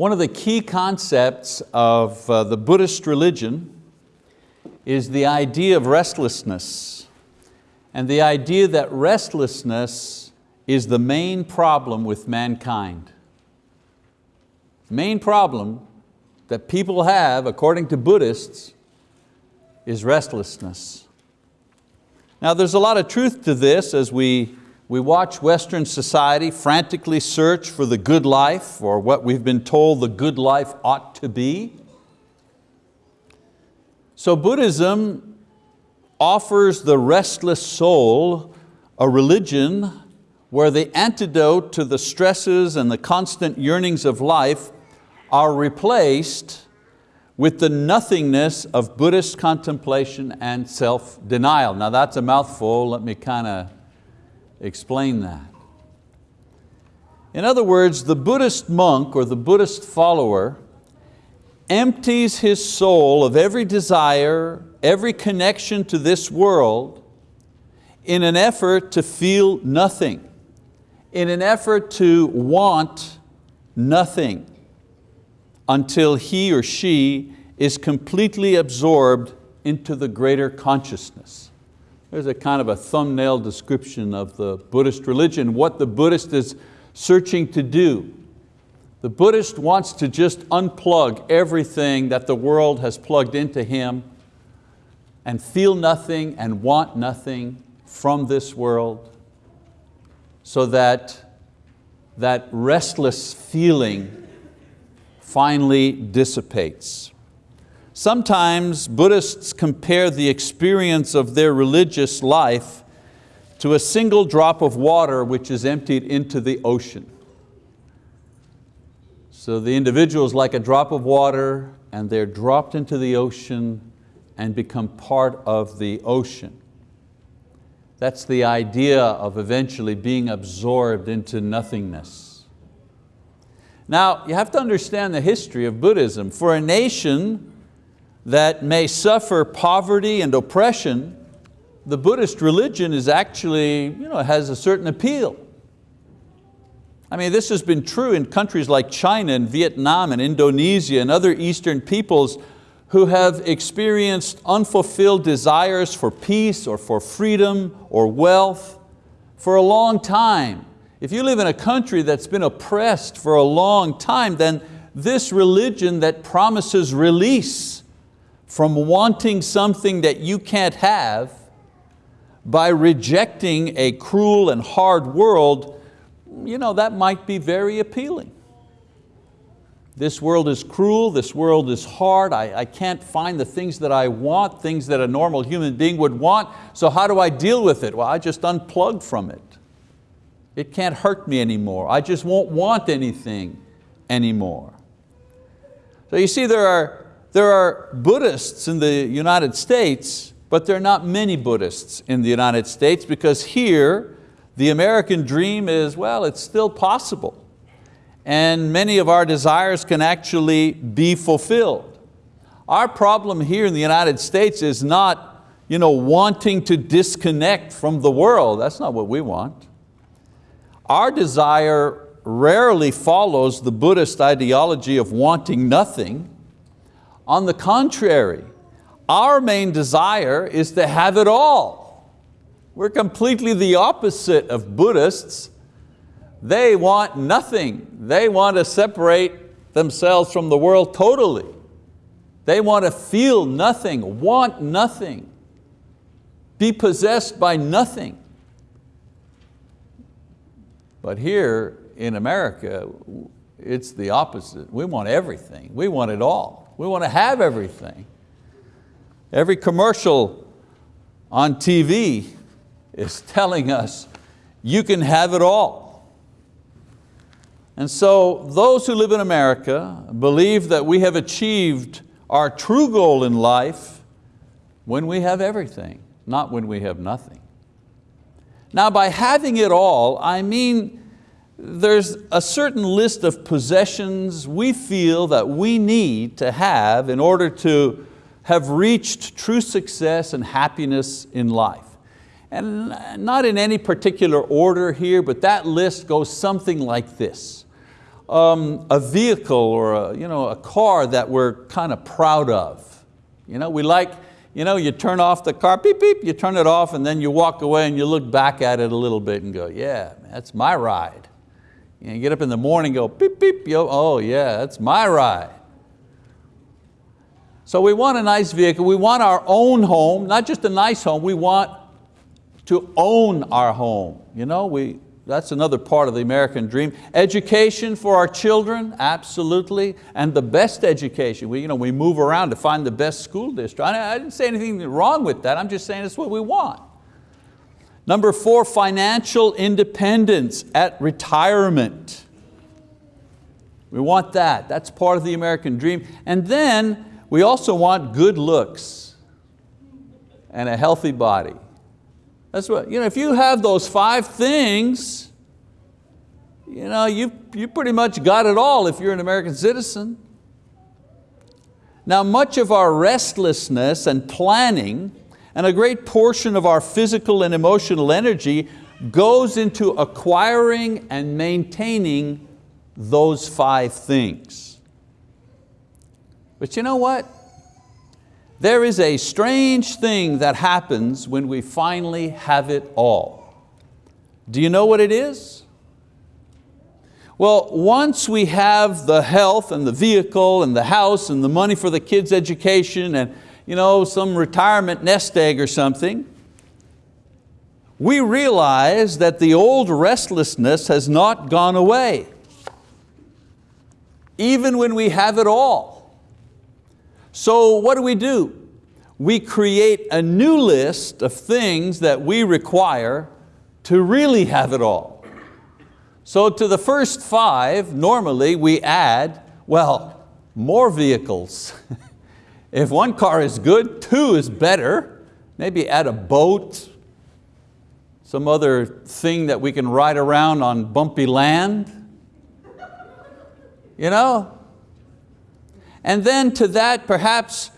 One of the key concepts of uh, the Buddhist religion is the idea of restlessness and the idea that restlessness is the main problem with mankind. Main problem that people have, according to Buddhists, is restlessness. Now there's a lot of truth to this as we, we watch Western society frantically search for the good life or what we've been told the good life ought to be. So Buddhism offers the restless soul a religion where the antidote to the stresses and the constant yearnings of life are replaced with the nothingness of Buddhist contemplation and self-denial. Now that's a mouthful, let me kind of explain that. In other words, the Buddhist monk or the Buddhist follower empties his soul of every desire, every connection to this world in an effort to feel nothing, in an effort to want nothing until he or she is completely absorbed into the greater consciousness. There's a kind of a thumbnail description of the Buddhist religion, what the Buddhist is searching to do. The Buddhist wants to just unplug everything that the world has plugged into him and feel nothing and want nothing from this world so that that restless feeling finally dissipates. Sometimes Buddhists compare the experience of their religious life to a single drop of water which is emptied into the ocean. So the individual is like a drop of water and they're dropped into the ocean and become part of the ocean. That's the idea of eventually being absorbed into nothingness. Now, you have to understand the history of Buddhism. For a nation that may suffer poverty and oppression, the Buddhist religion is actually, you know, has a certain appeal. I mean, this has been true in countries like China and Vietnam and Indonesia and other Eastern peoples who have experienced unfulfilled desires for peace or for freedom or wealth for a long time. If you live in a country that's been oppressed for a long time, then this religion that promises release from wanting something that you can't have by rejecting a cruel and hard world, you know, that might be very appealing. This world is cruel, this world is hard, I, I can't find the things that I want, things that a normal human being would want, so how do I deal with it? Well, I just unplug from it. It can't hurt me anymore. I just won't want anything anymore. So you see there are, there are Buddhists in the United States, but there are not many Buddhists in the United States because here the American dream is, well, it's still possible. And many of our desires can actually be fulfilled. Our problem here in the United States is not you know, wanting to disconnect from the world. That's not what we want. Our desire rarely follows the Buddhist ideology of wanting nothing. On the contrary, our main desire is to have it all. We're completely the opposite of Buddhists. They want nothing. They want to separate themselves from the world totally. They want to feel nothing, want nothing, be possessed by nothing. But here in America, it's the opposite. We want everything. We want it all. We want to have everything. Every commercial on TV is telling us you can have it all. And so those who live in America believe that we have achieved our true goal in life when we have everything, not when we have nothing. Now by having it all, I mean there's a certain list of possessions we feel that we need to have in order to have reached true success and happiness in life. And not in any particular order here, but that list goes something like this. um, a vehicle or a, you know, a car that we're kind of proud of. You know, we like, you know, you turn off the car, beep, beep, you turn it off and then you walk away and you look back at it a little bit and go, yeah, that's my ride. You, know, get up in the morning go, beep, beep, yo, oh yeah, that's my ride. So we want a nice vehicle, we want our own home, not just a nice home, we want to own our home. You know, we, that's another part of the American dream. Education for our children, absolutely, and the best education. We, you know, we move around to find the best school district. I, I didn't say anything wrong with that, I'm just saying it's what we want. Number four, financial independence at retirement. We want that, that's part of the American dream. And then we also want good looks and a healthy body. That's what, you know, if you have those five things, you know, you, you pretty much got it all if you're an American citizen. Now much of our restlessness and planning and a great portion of our physical and emotional energy goes into acquiring and maintaining those five things. But you know what? There is a strange thing that happens when we finally have it all. Do you know what it is? Well, once we have the health and the vehicle and the house and the money for the kids' education and you know, some retirement nest egg or something, we realize that the old restlessness has not gone away, even when we have it all. So what do we do? We create a new list of things that we require to really have it all. So to the first five, normally we add, well, more vehicles. if one car is good, two is better. Maybe add a boat, some other thing that we can ride around on bumpy land. You know, and then to that perhaps,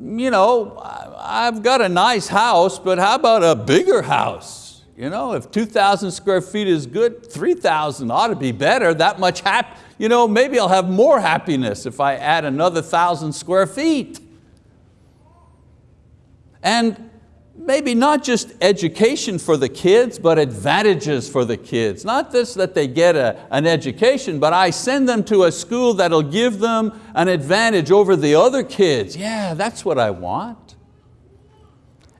you know, I've got a nice house, but how about a bigger house? You know, if 2,000 square feet is good, 3,000 ought to be better, that much happy. You know, maybe I'll have more happiness if I add another thousand square feet. And maybe not just education for the kids, but advantages for the kids. Not just that they get a, an education, but I send them to a school that'll give them an advantage over the other kids. Yeah, that's what I want.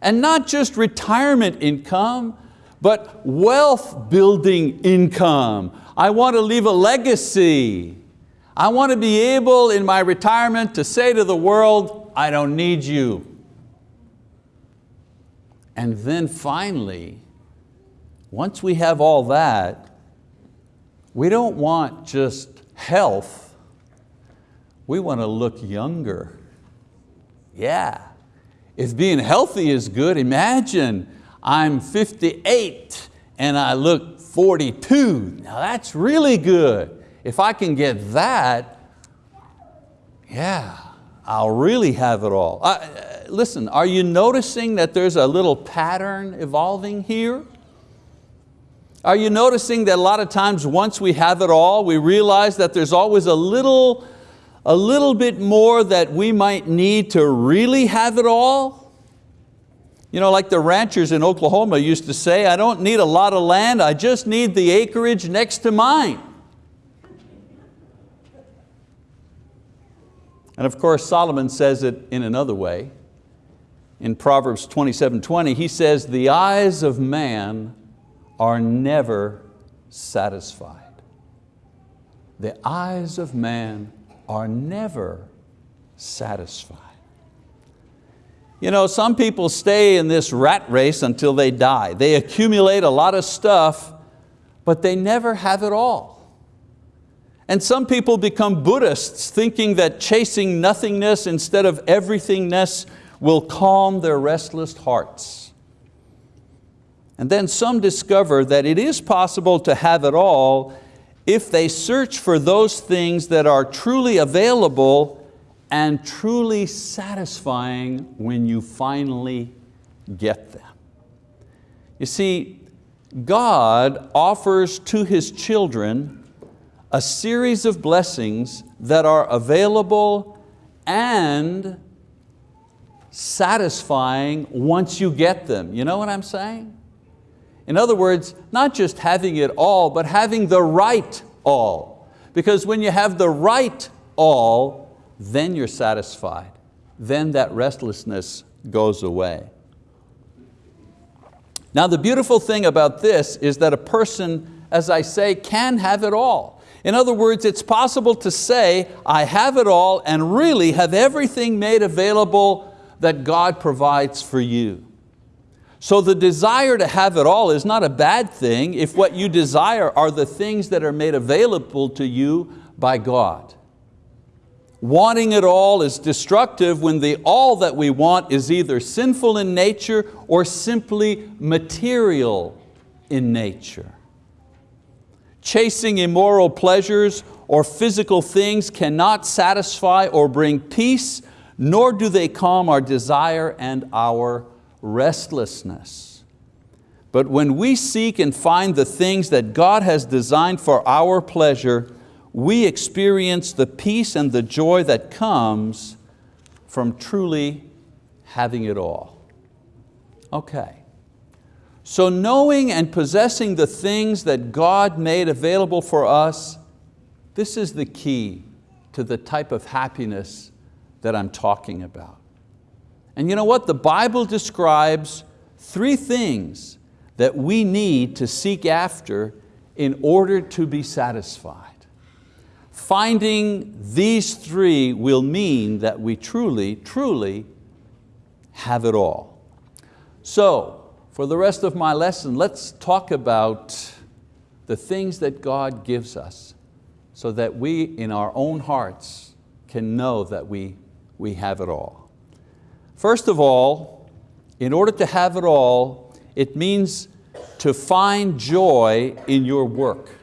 And not just retirement income, but wealth building income. I want to leave a legacy. I want to be able in my retirement to say to the world, I don't need you. And then finally, once we have all that, we don't want just health, we want to look younger. Yeah, if being healthy is good, imagine I'm 58 and I look 42. Now that's really good. If I can get that, yeah, I'll really have it all. I, listen, are you noticing that there's a little pattern evolving here? Are you noticing that a lot of times once we have it all, we realize that there's always a little, a little bit more that we might need to really have it all? You know, like the ranchers in Oklahoma used to say, I don't need a lot of land, I just need the acreage next to mine. And of course, Solomon says it in another way in Proverbs 27, 20, he says, the eyes of man are never satisfied. The eyes of man are never satisfied. You know, some people stay in this rat race until they die. They accumulate a lot of stuff, but they never have it all. And some people become Buddhists thinking that chasing nothingness instead of everythingness will calm their restless hearts. And then some discover that it is possible to have it all if they search for those things that are truly available and truly satisfying when you finally get them. You see, God offers to His children a series of blessings that are available and satisfying once you get them. You know what I'm saying? In other words, not just having it all, but having the right all. Because when you have the right all, then you're satisfied. Then that restlessness goes away. Now the beautiful thing about this is that a person, as I say, can have it all. In other words, it's possible to say, I have it all and really have everything made available that God provides for you. So the desire to have it all is not a bad thing if what you desire are the things that are made available to you by God. Wanting it all is destructive when the all that we want is either sinful in nature or simply material in nature. Chasing immoral pleasures or physical things cannot satisfy or bring peace, nor do they calm our desire and our restlessness. But when we seek and find the things that God has designed for our pleasure, we experience the peace and the joy that comes from truly having it all. Okay. So knowing and possessing the things that God made available for us, this is the key to the type of happiness that I'm talking about. And you know what? The Bible describes three things that we need to seek after in order to be satisfied. Finding these three will mean that we truly, truly have it all. So, for the rest of my lesson, let's talk about the things that God gives us so that we in our own hearts can know that we, we have it all. First of all, in order to have it all, it means to find joy in your work.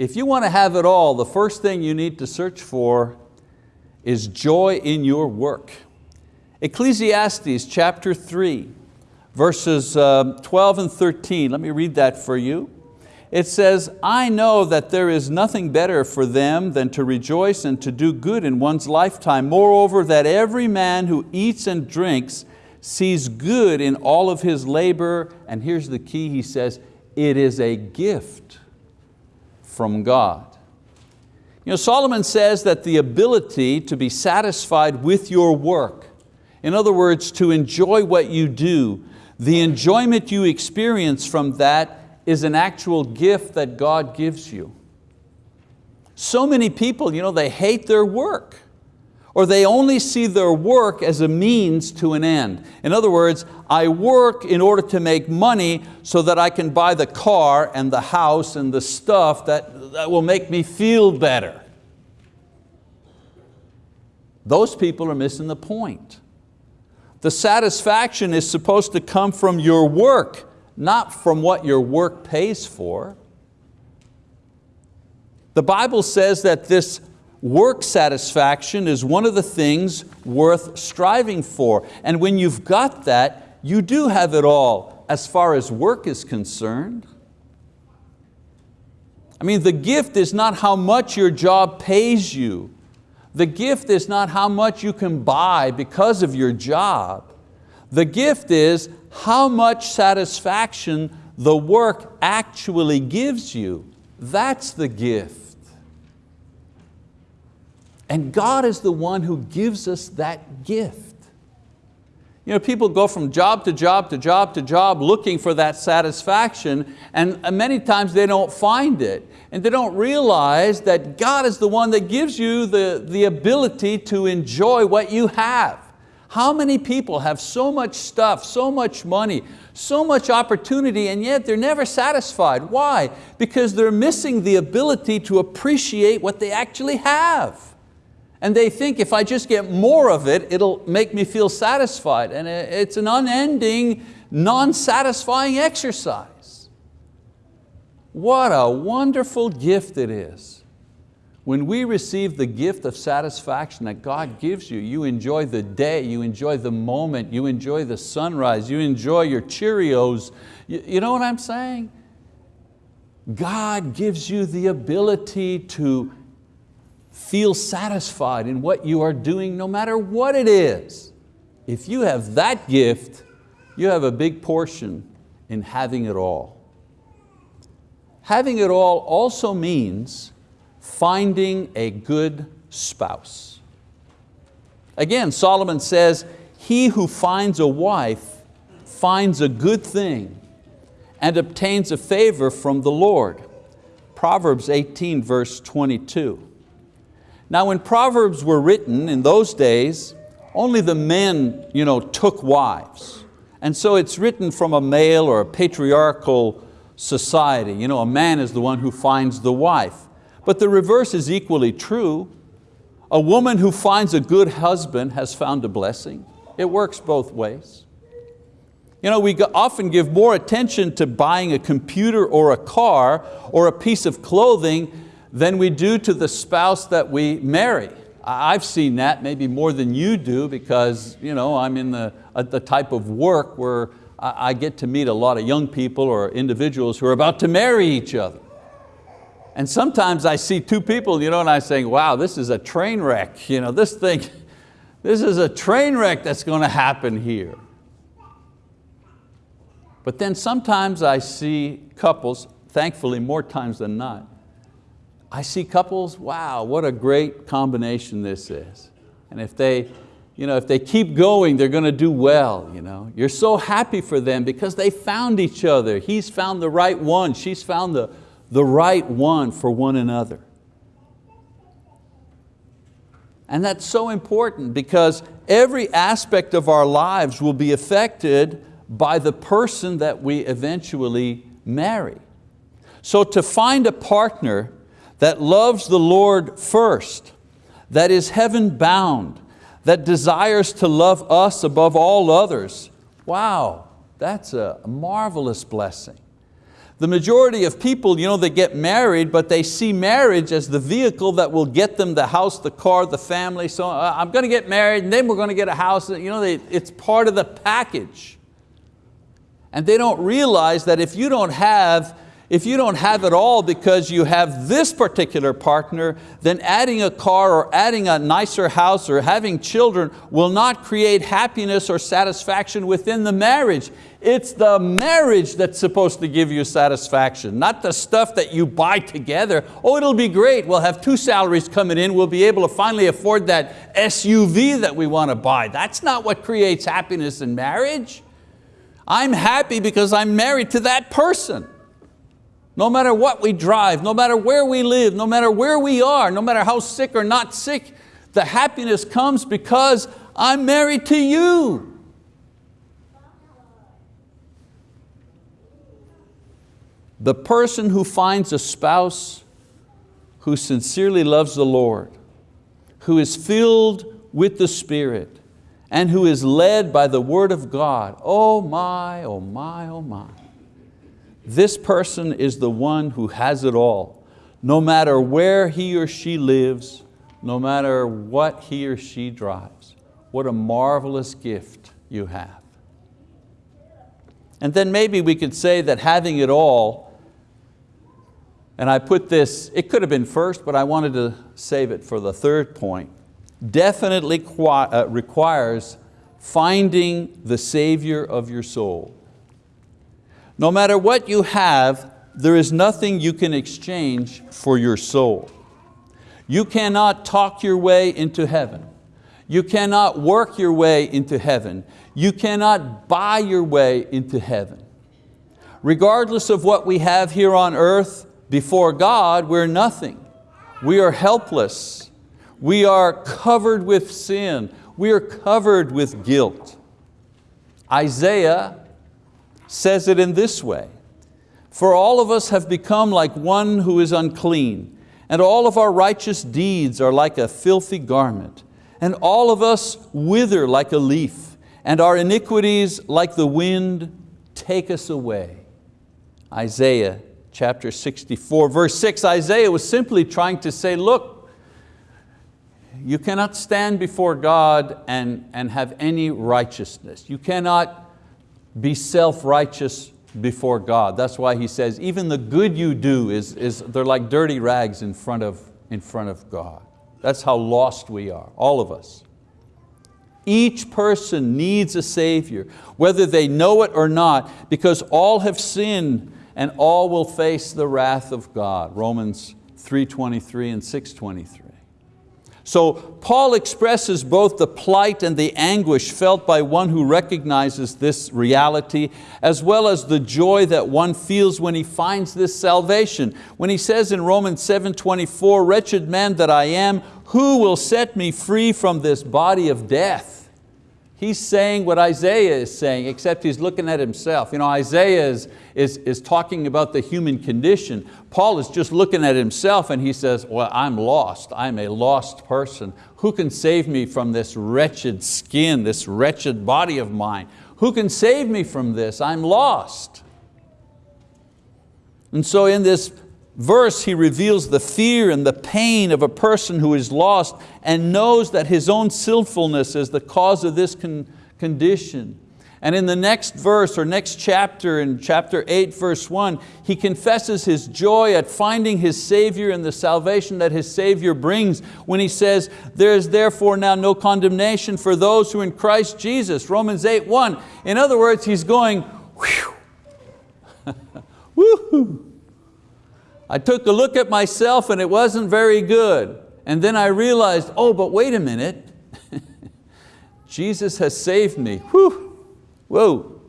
If you want to have it all, the first thing you need to search for is joy in your work. Ecclesiastes chapter 3, verses uh, 12 and 13, let me read that for you. It says, I know that there is nothing better for them than to rejoice and to do good in one's lifetime. Moreover, that every man who eats and drinks sees good in all of his labor, and here's the key, he says, it is a gift from God. You know, Solomon says that the ability to be satisfied with your work, in other words, to enjoy what you do, the enjoyment you experience from that is an actual gift that God gives you. So many people, you know, they hate their work or they only see their work as a means to an end. In other words, I work in order to make money so that I can buy the car and the house and the stuff that, that will make me feel better. Those people are missing the point. The satisfaction is supposed to come from your work, not from what your work pays for. The Bible says that this work satisfaction is one of the things worth striving for. And when you've got that, you do have it all as far as work is concerned. I mean, the gift is not how much your job pays you. The gift is not how much you can buy because of your job. The gift is how much satisfaction the work actually gives you. That's the gift. And God is the one who gives us that gift. You know, people go from job to job to job to job looking for that satisfaction and uh, many times they don't find it. And they don't realize that God is the one that gives you the, the ability to enjoy what you have. How many people have so much stuff, so much money, so much opportunity and yet they're never satisfied. Why? Because they're missing the ability to appreciate what they actually have. And they think if I just get more of it, it'll make me feel satisfied. And it's an unending, non-satisfying exercise. What a wonderful gift it is. When we receive the gift of satisfaction that God gives you, you enjoy the day, you enjoy the moment, you enjoy the sunrise, you enjoy your Cheerios. You, you know what I'm saying? God gives you the ability to feel satisfied in what you are doing no matter what it is. If you have that gift, you have a big portion in having it all. Having it all also means finding a good spouse. Again, Solomon says, he who finds a wife finds a good thing and obtains a favor from the Lord. Proverbs 18 verse 22. Now when Proverbs were written in those days, only the men you know, took wives. And so it's written from a male or a patriarchal society. You know, a man is the one who finds the wife. But the reverse is equally true. A woman who finds a good husband has found a blessing. It works both ways. You know, we often give more attention to buying a computer or a car or a piece of clothing than we do to the spouse that we marry. I've seen that maybe more than you do because you know, I'm in the, uh, the type of work where I get to meet a lot of young people or individuals who are about to marry each other. And sometimes I see two people you know, and I say, wow, this is a train wreck. You know, this thing, this is a train wreck that's going to happen here. But then sometimes I see couples, thankfully more times than not, I see couples, wow, what a great combination this is. And if they, you know, if they keep going, they're going to do well. You know? You're so happy for them because they found each other. He's found the right one, she's found the, the right one for one another. And that's so important because every aspect of our lives will be affected by the person that we eventually marry. So to find a partner that loves the Lord first, that is heaven bound, that desires to love us above all others, wow, that's a marvelous blessing. The majority of people, you know, they get married, but they see marriage as the vehicle that will get them the house, the car, the family. So uh, I'm going to get married and then we're going to get a house. You know, it's part of the package. And they don't realize that if you don't have if you don't have it all because you have this particular partner, then adding a car or adding a nicer house or having children will not create happiness or satisfaction within the marriage. It's the marriage that's supposed to give you satisfaction, not the stuff that you buy together. Oh, it'll be great, we'll have two salaries coming in, we'll be able to finally afford that SUV that we want to buy. That's not what creates happiness in marriage. I'm happy because I'm married to that person. No matter what we drive, no matter where we live, no matter where we are, no matter how sick or not sick, the happiness comes because I'm married to you. The person who finds a spouse who sincerely loves the Lord, who is filled with the Spirit, and who is led by the word of God, oh my, oh my, oh my. This person is the one who has it all. No matter where he or she lives, no matter what he or she drives. What a marvelous gift you have. And then maybe we could say that having it all, and I put this, it could have been first, but I wanted to save it for the third point definitely uh, requires finding the Savior of your soul. No matter what you have, there is nothing you can exchange for your soul. You cannot talk your way into heaven. You cannot work your way into heaven. You cannot buy your way into heaven. Regardless of what we have here on earth, before God, we're nothing. We are helpless. We are covered with sin. We are covered with guilt. Isaiah says it in this way, for all of us have become like one who is unclean, and all of our righteous deeds are like a filthy garment, and all of us wither like a leaf, and our iniquities like the wind take us away. Isaiah chapter 64, verse 6, Isaiah was simply trying to say, look, you cannot stand before God and, and have any righteousness. You cannot be self-righteous before God. That's why he says, even the good you do, is, is they're like dirty rags in front, of, in front of God. That's how lost we are, all of us. Each person needs a Savior, whether they know it or not, because all have sinned and all will face the wrath of God. Romans 3.23 and 6.23. So Paul expresses both the plight and the anguish felt by one who recognizes this reality, as well as the joy that one feels when he finds this salvation. When he says in Romans 7.24, wretched man that I am, who will set me free from this body of death? He's saying what Isaiah is saying, except he's looking at himself. You know, Isaiah is, is, is talking about the human condition. Paul is just looking at himself and he says, well, I'm lost. I'm a lost person. Who can save me from this wretched skin, this wretched body of mine? Who can save me from this? I'm lost. And so in this verse, he reveals the fear and the pain of a person who is lost and knows that his own sinfulness is the cause of this con condition. And in the next verse or next chapter, in chapter 8, verse 1, he confesses his joy at finding his Savior and the salvation that his Savior brings when he says, there is therefore now no condemnation for those who in Christ Jesus, Romans 8, 1. In other words, he's going, whew, woohoo. I took a look at myself and it wasn't very good. And then I realized, oh, but wait a minute. Jesus has saved me. Whew. Whoa.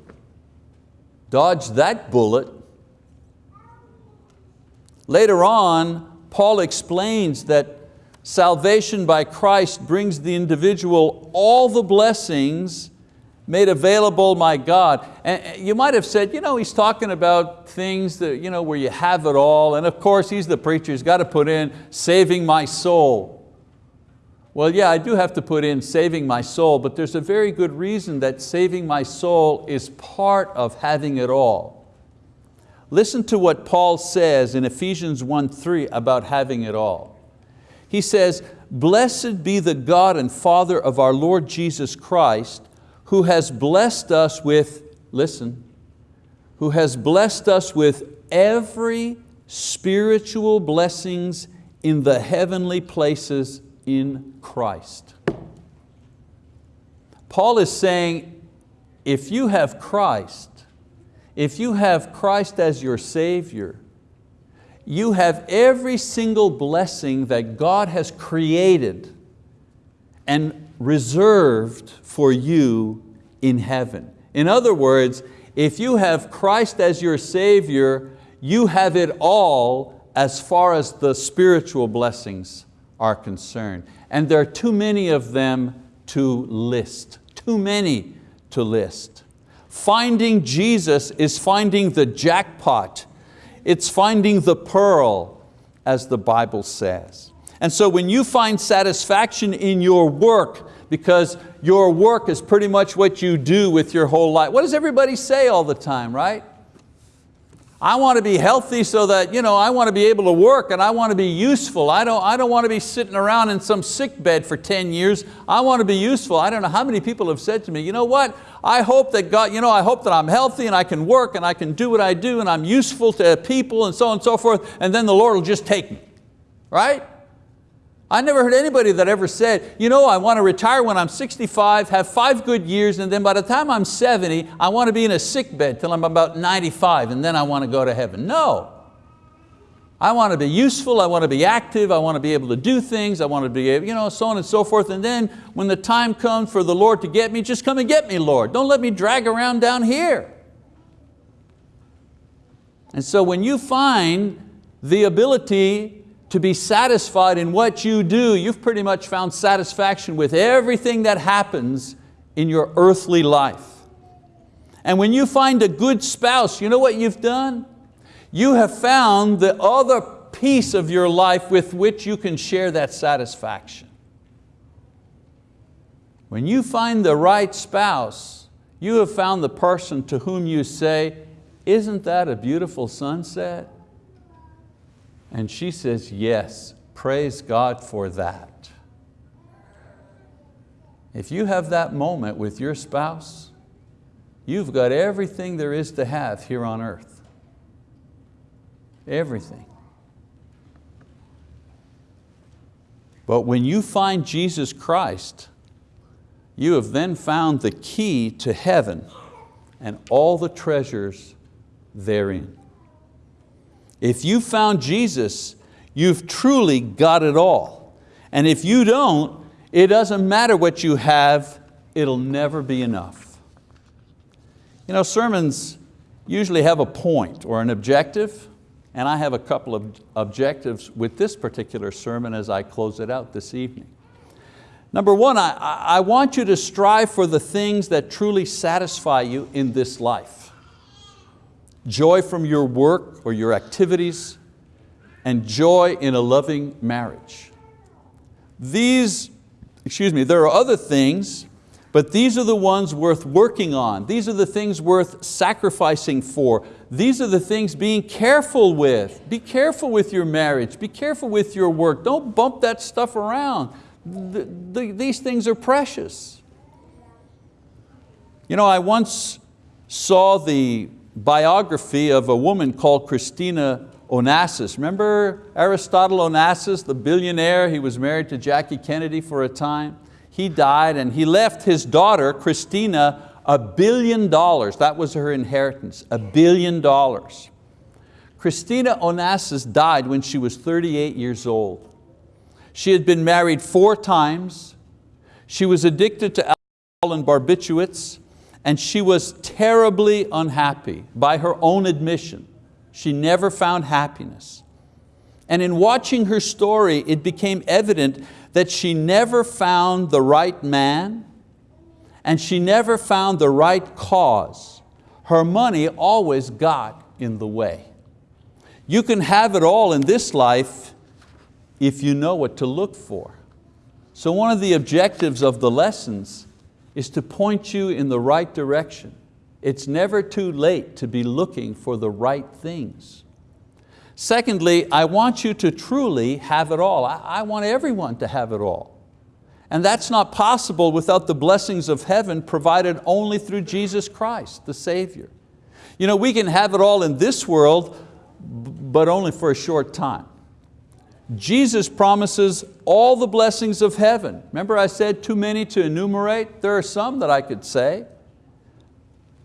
Dodge that bullet. Later on, Paul explains that salvation by Christ brings the individual all the blessings made available my God. And you might have said, you know, he's talking about things that, you know, where you have it all, and of course he's the preacher, he's got to put in saving my soul. Well, yeah, I do have to put in saving my soul, but there's a very good reason that saving my soul is part of having it all. Listen to what Paul says in Ephesians 1.3 about having it all. He says, blessed be the God and Father of our Lord Jesus Christ, who has blessed us with, listen, who has blessed us with every spiritual blessings in the heavenly places in Christ. Paul is saying, if you have Christ, if you have Christ as your Savior, you have every single blessing that God has created and reserved for you in heaven. In other words, if you have Christ as your Savior, you have it all as far as the spiritual blessings are concerned. And there are too many of them to list, too many to list. Finding Jesus is finding the jackpot. It's finding the pearl, as the Bible says. And so when you find satisfaction in your work, because your work is pretty much what you do with your whole life. What does everybody say all the time, right? I want to be healthy so that you know, I want to be able to work and I want to be useful. I don't, I don't want to be sitting around in some sick bed for 10 years. I want to be useful. I don't know how many people have said to me, you know what, I hope that God, you know, I hope that I'm healthy and I can work and I can do what I do and I'm useful to people and so on and so forth and then the Lord will just take me, right? I never heard anybody that ever said, you know, I want to retire when I'm 65, have five good years, and then by the time I'm 70, I want to be in a sick bed till I'm about 95, and then I want to go to heaven. No. I want to be useful, I want to be active, I want to be able to do things, I want to be able, you know, so on and so forth. And then when the time comes for the Lord to get me, just come and get me, Lord. Don't let me drag around down here. And so when you find the ability to be satisfied in what you do, you've pretty much found satisfaction with everything that happens in your earthly life. And when you find a good spouse, you know what you've done? You have found the other piece of your life with which you can share that satisfaction. When you find the right spouse, you have found the person to whom you say, isn't that a beautiful sunset? And she says, yes, praise God for that. If you have that moment with your spouse, you've got everything there is to have here on earth. Everything. But when you find Jesus Christ, you have then found the key to heaven and all the treasures therein. If you found Jesus, you've truly got it all. And if you don't, it doesn't matter what you have, it'll never be enough. You know, sermons usually have a point or an objective, and I have a couple of objectives with this particular sermon as I close it out this evening. Number one, I, I want you to strive for the things that truly satisfy you in this life. Joy from your work or your activities, and joy in a loving marriage. These, excuse me, there are other things, but these are the ones worth working on. These are the things worth sacrificing for. These are the things being careful with. Be careful with your marriage. Be careful with your work. Don't bump that stuff around. The, the, these things are precious. You know, I once saw the biography of a woman called Christina Onassis. Remember Aristotle Onassis, the billionaire? He was married to Jackie Kennedy for a time. He died and he left his daughter, Christina, a billion dollars. That was her inheritance, a billion dollars. Christina Onassis died when she was 38 years old. She had been married four times. She was addicted to alcohol and barbiturates and she was terribly unhappy by her own admission. She never found happiness. And in watching her story, it became evident that she never found the right man and she never found the right cause. Her money always got in the way. You can have it all in this life if you know what to look for. So one of the objectives of the lessons is to point you in the right direction. It's never too late to be looking for the right things. Secondly, I want you to truly have it all. I want everyone to have it all. And that's not possible without the blessings of heaven provided only through Jesus Christ, the Savior. You know, we can have it all in this world, but only for a short time. Jesus promises all the blessings of heaven. Remember I said too many to enumerate? There are some that I could say.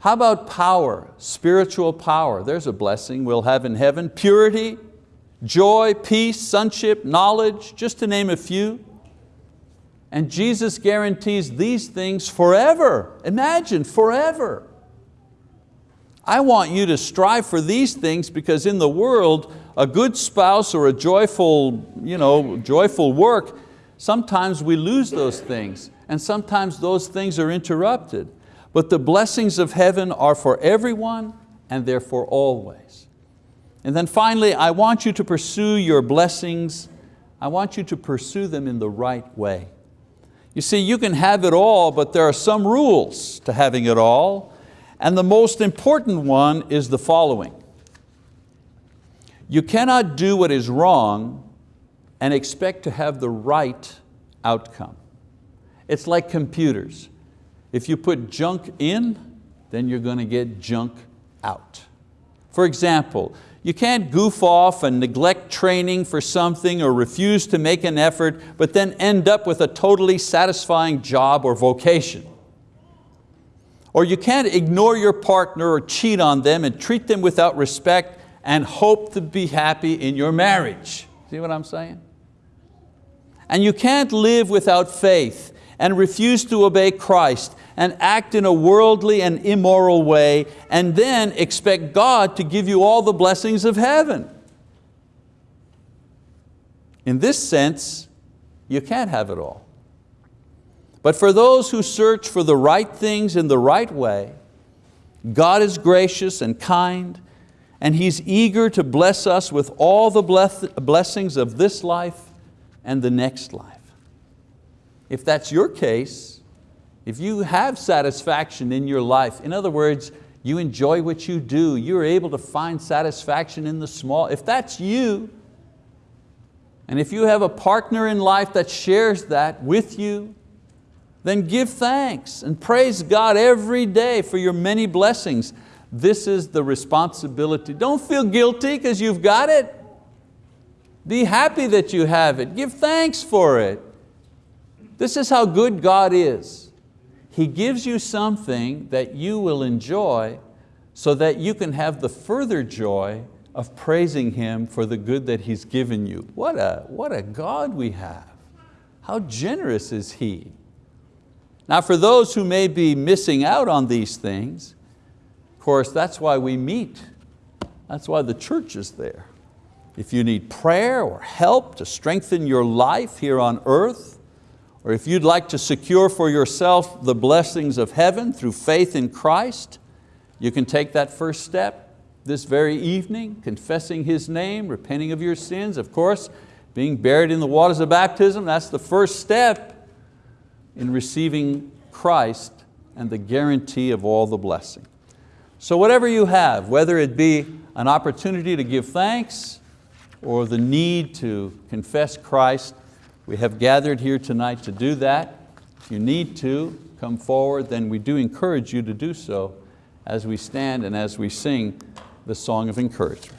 How about power, spiritual power? There's a blessing we'll have in heaven. Purity, joy, peace, sonship, knowledge, just to name a few. And Jesus guarantees these things forever. Imagine, forever. I want you to strive for these things because in the world, a good spouse or a joyful, you know, joyful work, sometimes we lose those things and sometimes those things are interrupted. But the blessings of heaven are for everyone and therefore always. And then finally, I want you to pursue your blessings. I want you to pursue them in the right way. You see, you can have it all, but there are some rules to having it all. And the most important one is the following. You cannot do what is wrong and expect to have the right outcome. It's like computers. If you put junk in, then you're going to get junk out. For example, you can't goof off and neglect training for something or refuse to make an effort, but then end up with a totally satisfying job or vocation. Or you can't ignore your partner or cheat on them and treat them without respect and hope to be happy in your marriage. See what I'm saying? And you can't live without faith and refuse to obey Christ and act in a worldly and immoral way and then expect God to give you all the blessings of heaven. In this sense, you can't have it all. But for those who search for the right things in the right way, God is gracious and kind and He's eager to bless us with all the blessings of this life and the next life. If that's your case, if you have satisfaction in your life, in other words, you enjoy what you do, you're able to find satisfaction in the small, if that's you, and if you have a partner in life that shares that with you, then give thanks and praise God every day for your many blessings. This is the responsibility. Don't feel guilty because you've got it. Be happy that you have it. Give thanks for it. This is how good God is. He gives you something that you will enjoy so that you can have the further joy of praising Him for the good that He's given you. What a, what a God we have. How generous is He? Now for those who may be missing out on these things, of course that's why we meet. That's why the church is there. If you need prayer or help to strengthen your life here on earth, or if you'd like to secure for yourself the blessings of heaven through faith in Christ, you can take that first step this very evening, confessing His name, repenting of your sins, of course, being buried in the waters of baptism, that's the first step in receiving Christ and the guarantee of all the blessing. So whatever you have, whether it be an opportunity to give thanks or the need to confess Christ, we have gathered here tonight to do that. If you need to come forward, then we do encourage you to do so as we stand and as we sing the song of encouragement.